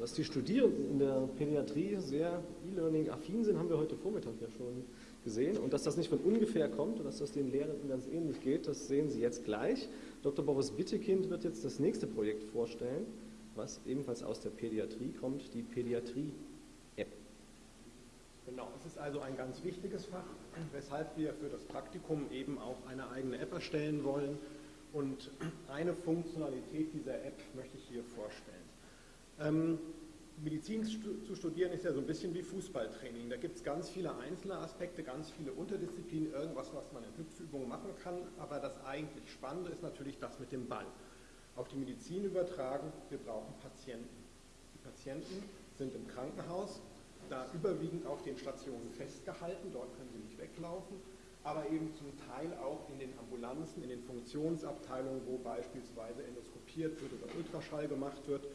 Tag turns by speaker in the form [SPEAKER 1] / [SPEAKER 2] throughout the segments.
[SPEAKER 1] Dass die Studierenden in der Pädiatrie sehr E-Learning-affin sind, haben wir heute Vormittag ja schon gesehen. Und dass das nicht von ungefähr kommt und dass das den Lehrenden ganz ähnlich geht, das sehen Sie jetzt gleich. Dr. Boris Bittekind wird jetzt das nächste Projekt vorstellen, was ebenfalls aus der Pädiatrie kommt, die Pädiatrie-App.
[SPEAKER 2] Genau, es ist also ein ganz wichtiges Fach, weshalb wir für das Praktikum eben auch eine eigene App erstellen wollen. Und eine Funktionalität dieser App möchte ich hier vorstellen. Ähm, Medizin zu studieren ist ja so ein bisschen wie Fußballtraining. Da gibt es ganz viele einzelne Aspekte, ganz viele Unterdisziplinen, irgendwas, was man in Hüpfübungen machen kann. Aber das eigentlich Spannende ist natürlich das mit dem Ball. Auf die Medizin übertragen, wir brauchen Patienten. Die Patienten sind im Krankenhaus, da überwiegend auf den Stationen festgehalten, dort können sie nicht weglaufen, aber eben zum Teil auch in den Ambulanzen, in den Funktionsabteilungen, wo beispielsweise endoskopiert wird oder Ultraschall gemacht wird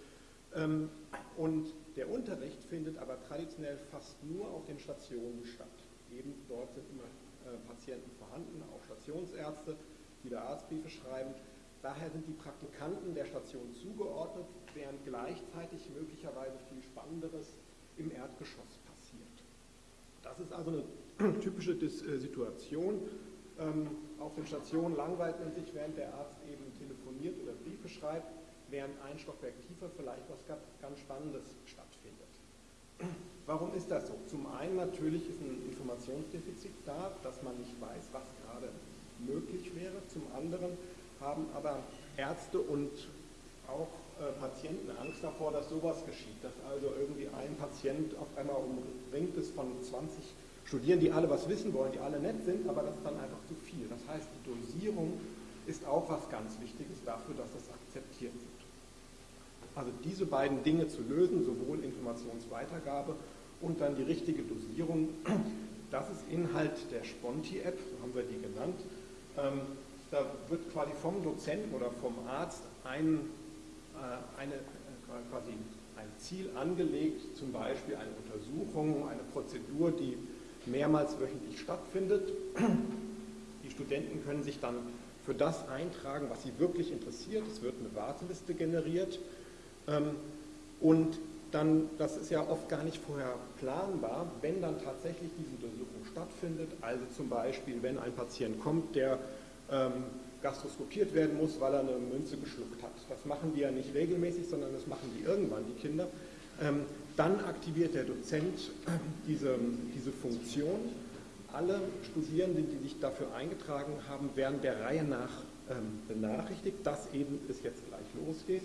[SPEAKER 2] und der Unterricht findet aber traditionell fast nur auf den Stationen statt. Eben dort sind immer äh, Patienten vorhanden, auch Stationsärzte, die da Arztbriefe schreiben. Daher sind die Praktikanten der Station zugeordnet, während gleichzeitig möglicherweise viel Spannenderes im Erdgeschoss passiert. Das ist also eine typische äh, Situation. Ähm, auf den Stationen langweilt man sich, während der Arzt eben telefoniert oder Briefe schreibt während ein Stockwerk tiefer vielleicht was ganz Spannendes stattfindet. Warum ist das so? Zum einen natürlich ist ein Informationsdefizit da, dass man nicht weiß, was gerade möglich wäre. Zum anderen haben aber Ärzte und auch äh, Patienten Angst davor, dass sowas geschieht, dass also irgendwie ein Patient auf einmal umringt ist von 20 Studierenden, die alle was wissen wollen, die alle nett sind, aber das ist dann einfach zu viel. Das heißt, die Dosierung ist auch was ganz Wichtiges dafür, dass das akzeptiert wird. Also diese beiden Dinge zu lösen, sowohl Informationsweitergabe und dann die richtige Dosierung, das ist Inhalt der Sponti-App, so haben wir die genannt. Ähm, da wird quasi vom Dozenten oder vom Arzt ein, äh, eine, äh, quasi ein Ziel angelegt, zum Beispiel eine Untersuchung, eine Prozedur, die mehrmals wöchentlich stattfindet. Die Studenten können sich dann für das eintragen, was sie wirklich interessiert. Es wird eine Warteliste generiert. Ähm, und dann, das ist ja oft gar nicht vorher planbar, wenn dann tatsächlich diese Untersuchung stattfindet, also zum Beispiel, wenn ein Patient kommt, der ähm, gastroskopiert werden muss, weil er eine Münze geschluckt hat. Das machen die ja nicht regelmäßig, sondern das machen die irgendwann, die Kinder. Ähm, dann aktiviert der Dozent diese, diese Funktion. Alle Studierenden, die sich dafür eingetragen haben, werden der Reihe nach benachrichtigt, dass eben es jetzt gleich losgeht.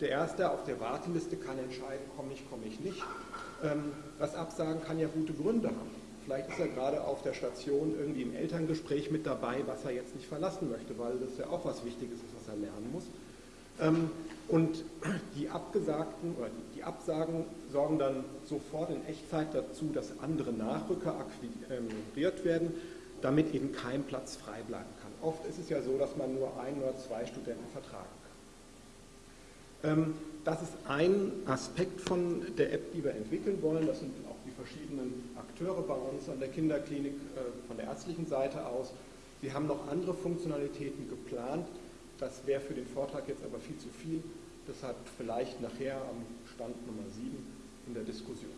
[SPEAKER 2] Der Erste auf der Warteliste kann entscheiden, komme ich, komme ich nicht. Ähm, das Absagen kann ja gute Gründe haben. Vielleicht ist er gerade auf der Station irgendwie im Elterngespräch mit dabei, was er jetzt nicht verlassen möchte, weil das ja auch was Wichtiges ist, was er lernen muss. Ähm, und die Abgesagten oder die Absagen sorgen dann sofort in Echtzeit dazu, dass andere Nachrücker akquiriert werden, damit eben kein Platz frei bleiben kann. Oft ist es ja so, dass man nur ein oder zwei Studenten vertragen kann. Ähm, das ist ein Aspekt von der App, die wir entwickeln wollen. Das sind auch die verschiedenen Akteure bei uns an der Kinderklinik äh, von der ärztlichen Seite aus. Wir haben noch andere Funktionalitäten geplant. Das wäre für den Vortrag jetzt aber viel zu viel. Deshalb vielleicht nachher am Stand Nummer 7 in der Diskussion.